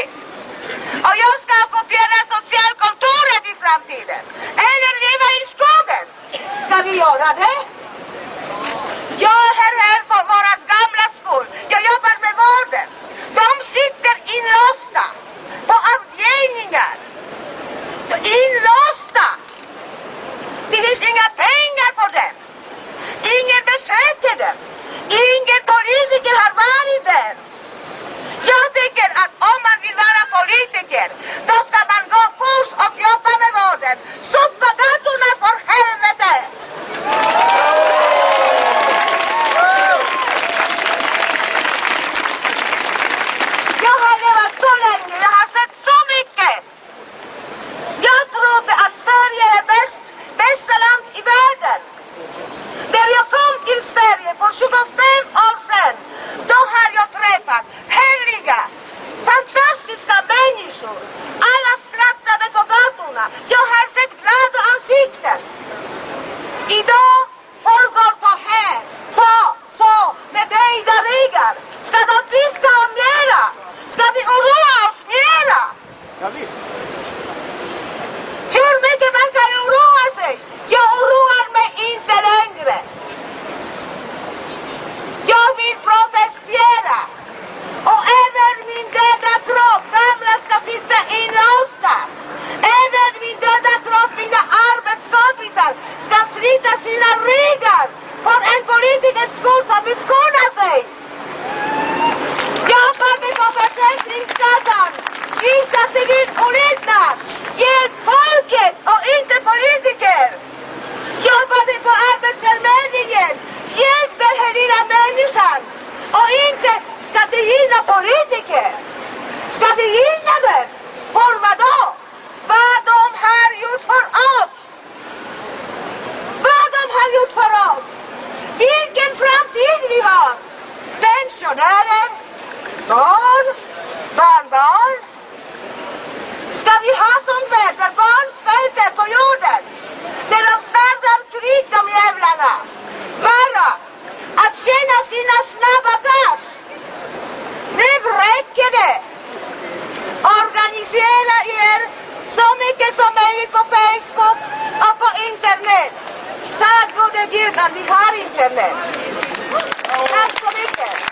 i. Och jag ska ockupera socialkontoret i framtiden. Eller leva i skogen. Ska vi göra det? Jag är här för våra gamla skull. Jag jobbar med vården. De sitter inlåsta på avdelningar. Inlåsta! Det finns inga pengar för dem. Ingen besöker dem. Ingen politiker har varit där. Jag tycker att om man vill vara politiker, då ska man gå först och jobba med vården. Ska gilla gynna politiker. Ska vi gynna dem? För vadå? Vad de har gjort för oss. Vad de har gjort för oss. Vilken framtid vi har. Pensionärer, barn, barnbarn. Ska vi ha sånt värld där barn svälter på jorden? När de startar krig, de jävlarna. Bara att tjäna sina snabba Facebook och på internet. Tack gode Gud att ni har internet. Tack så mycket.